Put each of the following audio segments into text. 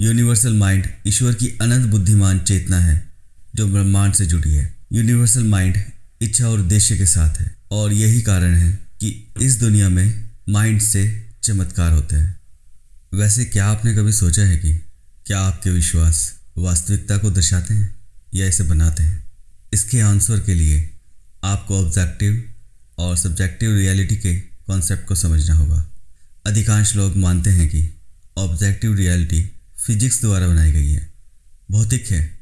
Universal mind ईश्वर की अनंत बुद्धिमान चेतना है, जो ब्रह्मांड से जुड़ी है। यूनिवर्सल माइंड इच्छा और उद्देश्य के साथ है, और यही कारण है कि इस दुनिया में माइंड से चमत्कार होते हैं। वैसे क्या आपने कभी सोचा है कि क्या आपके विश्वास वास्तविकता को दर्शाते हैं या इसे बनाते हैं? इसके आंसर के लिए आपको ऑब्जेक्टिव और सब्जेक्टिव रियलिटी के कॉन्सेप्ट को समझना होगा। अधिकांश लोग मानते हैं कि ऑब्जेक्टिव रियलिटी फिजिक्स द्वारा बनाई गई है। भौतिक है।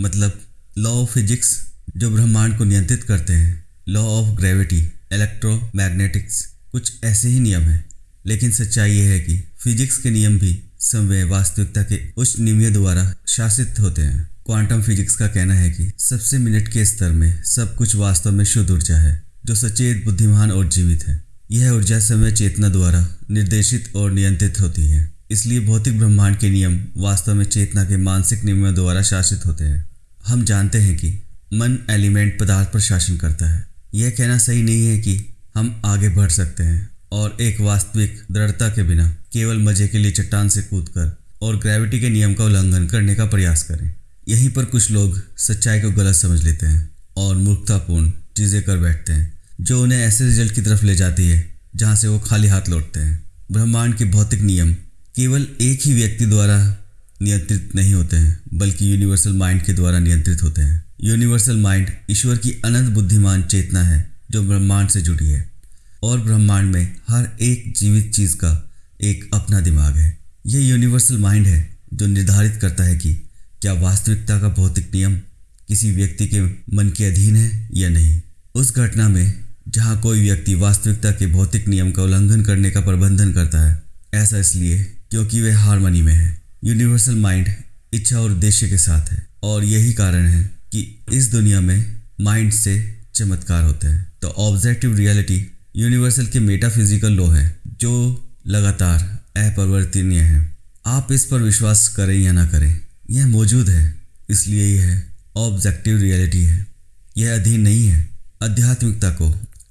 मतलब लॉ ऑफ़ फिजिक्स जो ब्रह्मांड को नियंत्रित करते हैं। लॉ ऑफ़ ग्रेविटी इलेक्ट्रोमैग्नेटिक्स कुछ ऐसे ही नियम हैं। लेकिन सच्चाई यह है कि फिजिक्स के नियम भी समय वास्तविकता के उच्च नियमों द्वारा शासित होते हैं। क्वांटम फिजिक्स का कहना है कि सबसे मिनट के स्तर में सब कुछ वास्तव में शुद्ध ऊर्जा है, जो सचेत, बुद्धिमान और जीवित है। यह ऊर्जा समय चेतना द्वारा निर्देशित और नियंत्रित होती है। इसलिए भौतिक ब्रह्मांड के नियम वास्तव में चेतना के मानसिक नियमों द्वारा शासित होते हैं। हम जानते हैं कि मन एलिमेंट पदार्थ पर शासन करता है। यह कहना सही नहीं है कि हम आगे बढ़ सकते हैं और एक वास्तविक दृढ़ता के बिना केवल मज़े के लिए चट्टान से कूदकर और ग्रेविटी के नियम का उल्लंघन करने का प्रयास करें। यहीं पर कुछ लोग सच्चाई को गलत समझ लेते हैं और मूर्खतापूर्ण चीज़ें कर बैठते हैं, जो उन्हें ऐसे रिज़ल्ट की तरफ़ ले जाती है जहाँ से वो खाली हाथ लौटते हैं। ब्रह्मांड के भौतिक नियम केवल एक ही व्यक्ति द्वारा नियंत्रित नहीं होते हैं, बल्कि यूनिवर्सल माइंड के द्वारा नियंत्रित होते हैं। यूनिवर्सल माइंड ईश्वर की अनंत बुद्धिमान चेतना है, जो ब्रह्मांड से जुड़ी है। और ब्रह्मांड में हर एक जीवित चीज़ का एक अपना दिमाग है। यह यूनिवर्सल माइंड है, जो निर्धारित करता है कि क्या वास्तविकता का भौतिक नियम किसी व्यक्ति के मन के अधीन है या नहीं। उस घटना में जहाँ कोई व्यक्ति वास्तविकता के भौतिक नियम का उल्लंघन करने का प्रबंधन करता है, ऐसा इसलिए क्योंकि वह हारमनी में है। यूनिवर्सल माइंड इच्छा और उद्देश्य के साथ है और यही कारण है कि इस दुनिया में माइंड से चमत्कार होते हैं। तो ऑब्जेक्टिव रियलिटी यूनिवर्सल के मेटाफिजिकल लॉ है, जो लगातार अपरिवर्तनीय है। आप इस पर विश्वास करें या ना करें, यह मौजूद है। इसलिए यह ऑब्जेक्टिव रियलिटी है। यह अधीन नहीं है। आध्यात्मिकता को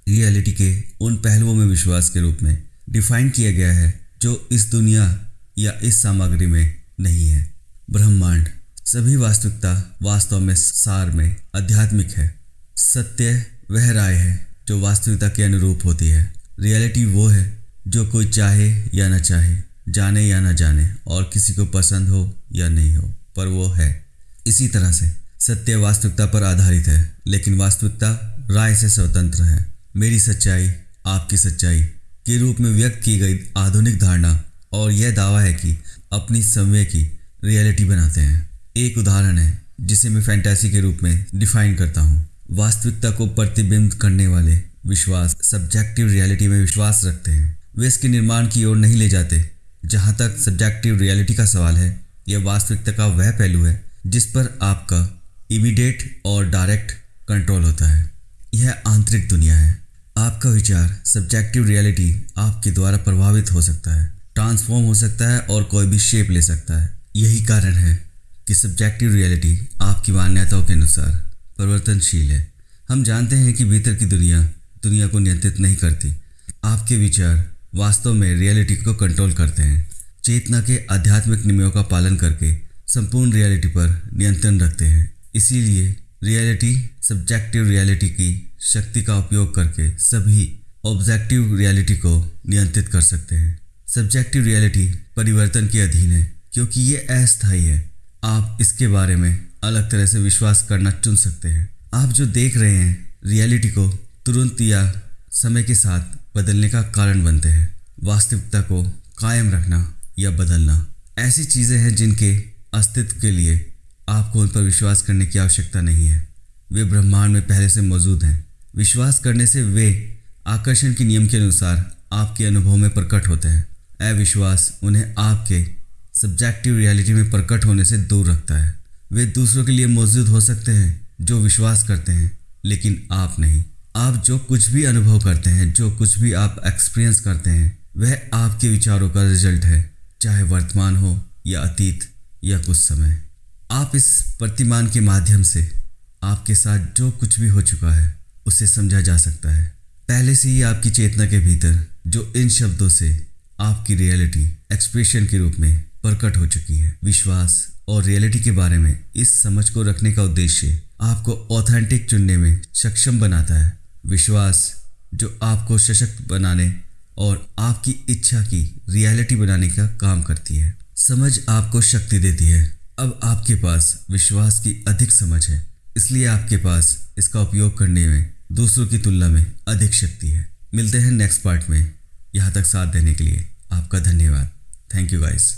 रियलिटी के उन पहलुओं में विश्वास के रूप में डिफाइन किया गया है, जो इस दुनिया या इस सामग्री में नहीं है। ब्रह्मांड सभी वास्तविकता वास्तव में सार में आध्यात्मिक है। सत्य वह राय है जो वास्तविकता के अनुरूप होती है। रियलिटी वो है जो कोई चाहे या ना चाहे, जाने या ना जाने, और किसी को पसंद हो या नहीं हो, पर वो है। इसी तरह से सत्य वास्तविकता पर आधारित है, लेकिन वास्तविकता राय से स्वतंत्र है। मेरी सच्चाई आपकी सच्चाई के रूप में व्यक्त की गई आधुनिक धारणा और यह दावा है कि अपनी समय की रियलिटी बनाते हैं। एक उदाहरण है, जिसे मैं फैंटेसी के रूप में डिफाइन करता हूँ। वास्तविकता को प्रतिबिंब करने वाले विश्वास, सब्जेक्टिव रियलिटी में विश्वास रखते हैं। वे इसके निर्माण की ओर नहीं ले जाते। जहाँ तक सब्जेक्टिव रियलिटी का सवाल है, यह वास्तविकता का वह पहलू है, जिस पर आपका इमीडिएट और डायरेक्ट कंट्रोल होता है। यह आंतरिक दुनिया है। आपका विचार, सब्जेक्टिव रियलिटी आपके द्वारा प्रभावित हो सकता है। ट्रांसफॉर्म हो सकता है और कोई भी शेप ले सकता है। यही कारण है कि सब्जेक्टिव रियलिटी आपकी मान्यताओं के अनुसार परिवर्तनशील है। हम जानते हैं कि भीतर की दुनिया दुनिया को नियंत्रित नहीं करती। आपके विचार वास्तव में रियलिटी को कंट्रोल करते हैं। चेतना के आध्यात्मिक नियमों का पालन करके संपूर्ण रियलिटी पर नियंत्रण रखते हैं। इसीलिए रियलिटी सब्जेक्टिव रियलिटी की शक्ति का उपयोग करके सभी ऑब्जेक्टिव रियलिटी को नियंत्रित कर सकते हैं। सब्जेक्टिव रियलिटी परिवर्तन के अधीन है, क्योंकि ये अस्थायी है। आप इसके बारे में अलग तरह से विश्वास करना चुन सकते हैं। आप जो देख रहे हैं रियलिटी को तुरंत या समय के साथ बदलने का कारण बनते हैं। वास्तविकता को कायम रखना या बदलना। ऐसी चीज़ें हैं जिनके अस्तित्व के लिए आपको उन पर विश्वास करने की आवश्यकता नहीं है। वे ब्रह्मांड में पहले से मौजूद हैं। विश्वास करने से वे आकर्षण के नियम के अनुसार आपके अनुभव में प्रकट होते हैं। अविश्वास उन्हें आपके सब्जेक्टिव रियलिटी में प्रकट होने से दूर रखता है। वे दूसरों के लिए मौजूद हो सकते हैं, जो विश्वास करते हैं, लेकिन आप नहीं। आप जो कुछ भी अनुभव करते हैं, जो कुछ भी आप एक्सपीरियंस करते हैं, वह आपके विचारों का रिज़ल्ट है, चाहे वर्तमान हो या अतीत या कुछ समय। आप इस प्रतिमान के माध्यम से आपके साथ जो कुछ भी हो चुका है, उसे समझा जा सकता है। पहले से ही आपकी चेतना के भीतर, जो इन शब्दों से आपकी रियलिटी एक्सप्रेशन के रूप में प्रकट हो चुकी है। विश्वास और रियलिटी के बारे में इस समझ को रखने का उद्देश्य आपको ऑथेंटिक चुनने में सक्षम बनाता है। विश्वास जो आपको सशक्त बनाने और आपकी इच्छा की रियलिटी बनाने का काम करती है। समझ आपको शक्ति देती है। अब आपके पास विश्वास की अधिक समझ है। इसलिए आपके पास इसका उपयोग करने में, दूसरों की तुलना में अधिक शक्ति है। मिलते हैं नेक्स्ट पार्ट में। यहाँ तक साथ देने के लिए आपका धन्यवाद। Thank you guys